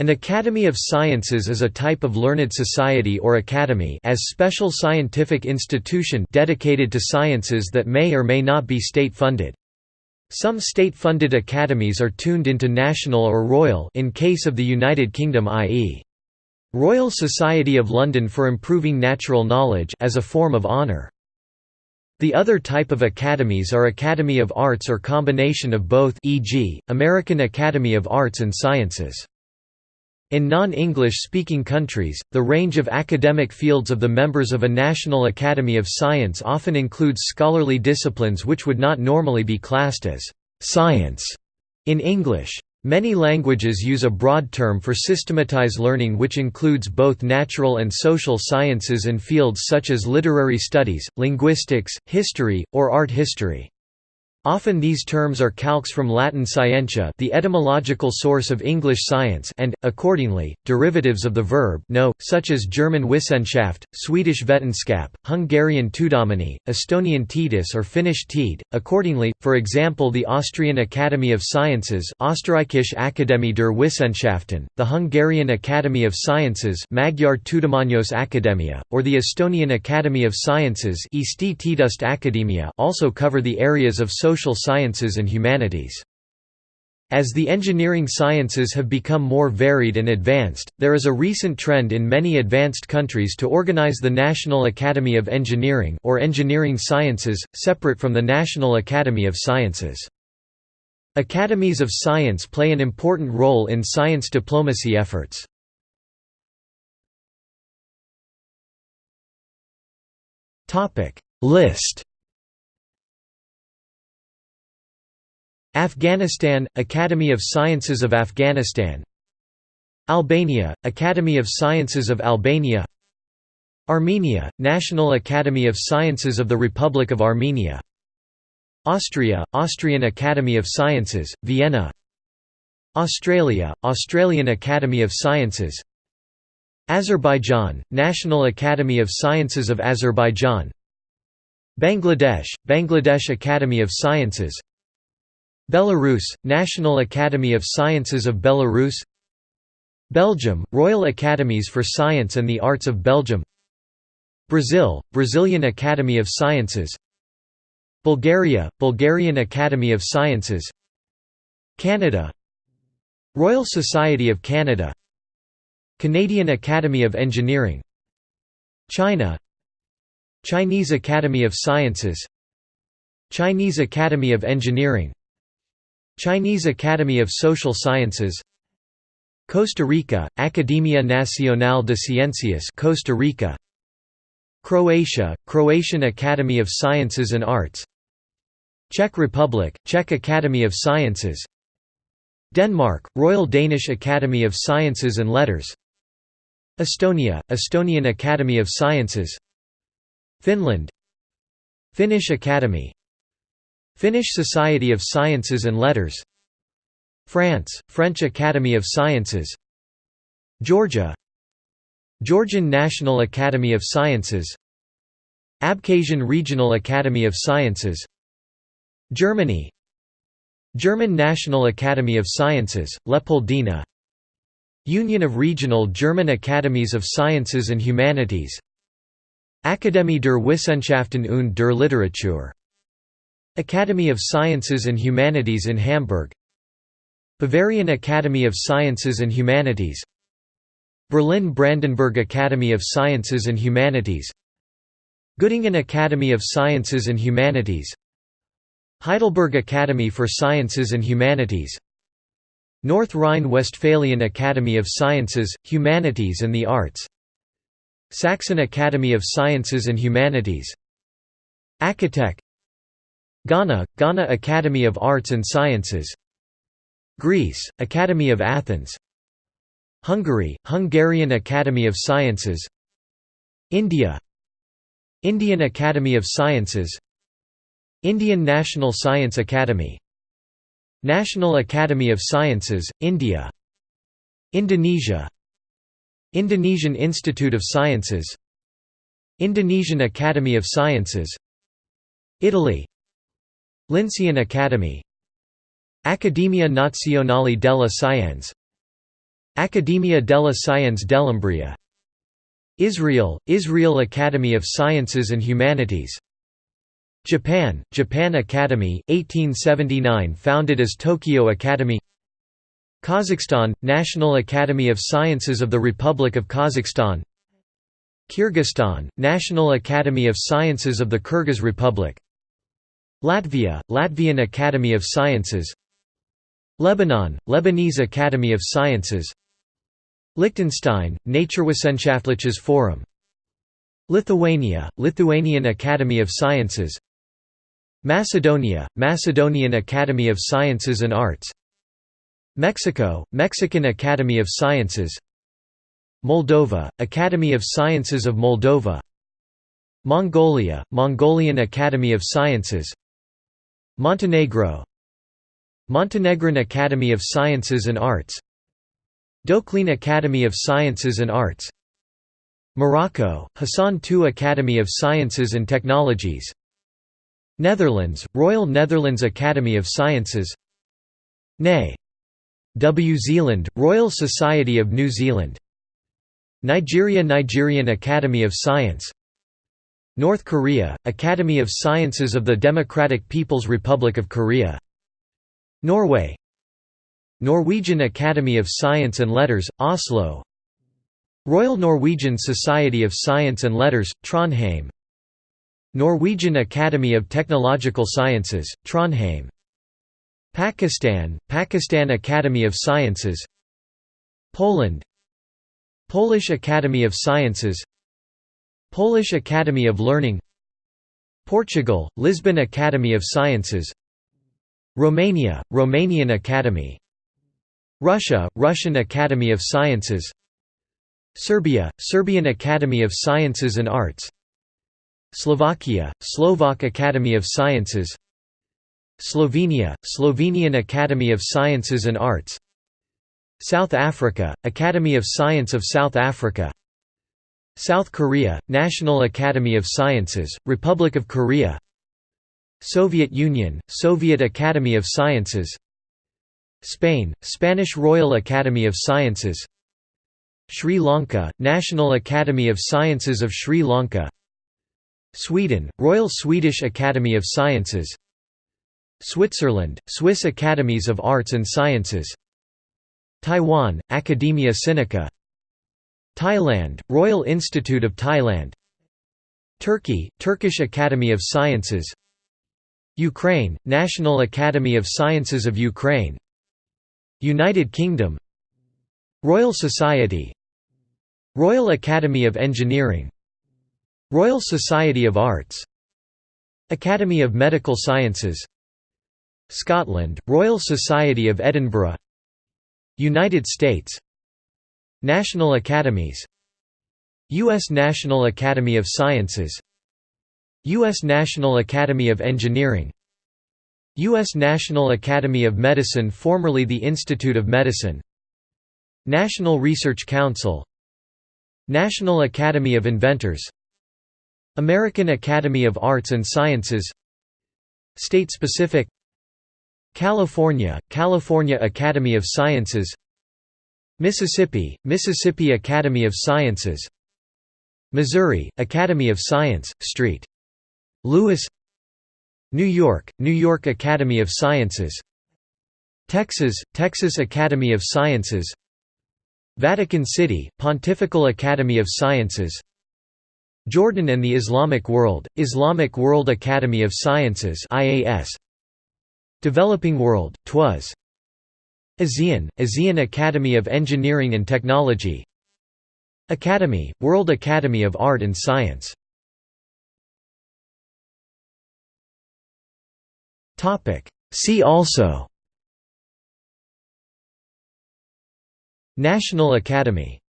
An Academy of Sciences is a type of learned society or academy as special scientific institution dedicated to sciences that may or may not be state-funded. Some state-funded academies are tuned into national or royal in case of the United Kingdom i.e. Royal Society of London for Improving Natural Knowledge as a form of honour. The other type of academies are Academy of Arts or combination of both e.g., American Academy of Arts and Sciences. In non-English speaking countries, the range of academic fields of the members of a National Academy of Science often includes scholarly disciplines which would not normally be classed as «science» in English. Many languages use a broad term for systematize learning which includes both natural and social sciences and fields such as literary studies, linguistics, history, or art history. Often these terms are calques from Latin scientia the etymological source of English science and, accordingly, derivatives of the verb know, such as German Wissenschaft, Swedish Vetenskap, Hungarian Tudomány, Estonian Teadus or Finnish Tiede. Accordingly, for example the Austrian Academy of Sciences Österreichische Akademie der Wissenschaften, the Hungarian Academy of Sciences Magyar Tudományos Akadémia, or the Estonian Academy of Sciences Eesti Teaduste Akadeemia also cover the areas of social social sciences and humanities. As the engineering sciences have become more varied and advanced, there is a recent trend in many advanced countries to organize the National Academy of Engineering or Engineering Sciences, separate from the National Academy of Sciences. Academies of science play an important role in science diplomacy efforts. List Afghanistan – Academy of Sciences of Afghanistan. Albania – Academy of Sciences of Albania. Armenia – National Academy of Sciences of the Republic of Armenia. Austria – Austrian Academy of Sciences, Vienna. Australia – Australian Academy of Sciences. Azerbaijan – National Academy of Sciences of Azerbaijan. Bangladesh – Bangladesh Academy of Sciences Belarus – National Academy of Sciences of Belarus. Belgium – Royal Academies for Science and the Arts of Belgium. Brazil – Brazilian Academy of Sciences. Bulgaria – Bulgarian Academy of Sciences. Canada. Royal Society of Canada. Canadian Academy of Engineering. China. Chinese Academy of Sciences. Chinese Academy of Engineering Chinese Academy of Social Sciences Costa Rica, Academia Nacional de Ciencias Costa Rica Croatia, Croatian Academy of Sciences and Arts Czech Republic, Czech Academy of Sciences Denmark, Royal Danish Academy of Sciences and Letters Estonia, Estonian Academy of Sciences Finland Finnish Academy Finnish Society of Sciences and Letters. France, French Academy of Sciences. Georgia. Georgian National Academy of Sciences. Abkhazian Regional Academy of Sciences. Germany. German National Academy of Sciences, Leopoldina. Union of Regional German Academies of Sciences and Humanities. Akademie der Wissenschaften und der Literatur Academy of Sciences and Humanities in Hamburg. Bavarian Academy of Sciences and Humanities. Berlin-Brandenburg Academy of Sciences and Humanities. Göttingen Academy of Sciences and Humanities. Heidelberg Academy for Sciences and Humanities. North Rhine-Westphalian Academy of Sciences, Humanities and the Arts. Saxon Academy of Sciences and Humanities. Acatech Ghana, Ghana Academy of Arts and Sciences. Greece, Academy of Athens. Hungary, Hungarian Academy of Sciences. India. Indian Academy of Sciences. Indian National Science Academy. National Academy of Sciences, India. Indonesia. Indonesian Institute of Sciences. Indonesian Academy of Sciences. Italy Lincean Academy. Accademia Nazionale della Scienze. Accademia della Scienze dell'Umbria Israel, Israel Academy of Sciences and Humanities. Japan, Japan Academy, 1879 founded as Tokyo Academy. Kazakhstan, National Academy of Sciences of the Republic of Kazakhstan. Kyrgyzstan, National Academy of Sciences of the Kyrgyz Republic Latvia, Latvian Academy of Sciences. Lebanon, Lebanese Academy of Sciences. Liechtenstein, Naturwissenschaftliches Forum. Lithuania, Lithuanian Academy of Sciences. Macedonia, Macedonian Academy of Sciences and Arts. Mexico, Mexican Academy of Sciences. Moldova, Academy of Sciences of Moldova. Mongolia, Mongolian Academy of Sciences Montenegro Montenegrin Academy of Sciences and Arts Doclean Academy of Sciences and Arts Morocco, Hassan II Academy of Sciences and Technologies Netherlands, Royal Netherlands Academy of Sciences NE. W. Zealand, Royal Society of New Zealand Nigeria Nigerian Academy of Science North Korea, Academy of Sciences of the Democratic People's Republic of Korea. Norway. Norwegian Academy of Science and Letters, Oslo. Royal Norwegian Society of Science and Letters, Trondheim. Norwegian Academy of Technological Sciences, Trondheim. Pakistan, Pakistan Academy of Sciences. Poland. Polish Academy of Sciences Polish Academy of Learning Portugal, Lisbon Academy of Sciences Romania, Romanian Academy Russia, Russian Academy of Sciences Serbia, Serbian Academy of Sciences and Arts Slovakia, Slovak Academy of Sciences Slovenia, Slovenian Academy of Sciences and Arts South Africa, Academy of Science of South Africa South Korea, National Academy of Sciences, Republic of Korea. Soviet Union, Soviet Academy of Sciences. Spain, Spanish Royal Academy of Sciences. Sri Lanka, National Academy of Sciences of Sri Lanka. Sweden, Royal Swedish Academy of Sciences. Switzerland, Swiss Academies of Arts and Sciences. Taiwan, Academia Sinica Thailand, Royal Institute of Thailand. Turkey, Turkish Academy of Sciences. Ukraine, National Academy of Sciences of Ukraine. United Kingdom. Royal Society. Royal Academy of Engineering. Royal Society of Arts. Academy of Medical Sciences. Scotland, Royal Society of Edinburgh. United States National Academies. U.S. National Academy of Sciences. U.S. National Academy of Engineering. U.S. National Academy of Medicine formerly the Institute of Medicine. National Research Council. National Academy of Inventors. American Academy of Arts and Sciences. State-specific. California, California Academy of Sciences Mississippi, Mississippi Academy of Sciences. Missouri, Academy of Science, St. Louis New York, New York Academy of Sciences. Texas, Texas Academy of Sciences. Vatican City, Pontifical Academy of Sciences. Jordan and the Islamic World, Islamic World Academy of Sciences IAS Developing World, TWAS ASEAN, ASEAN Academy of Engineering and Technology. Academy, World Academy of Art and Science. See also. National Academy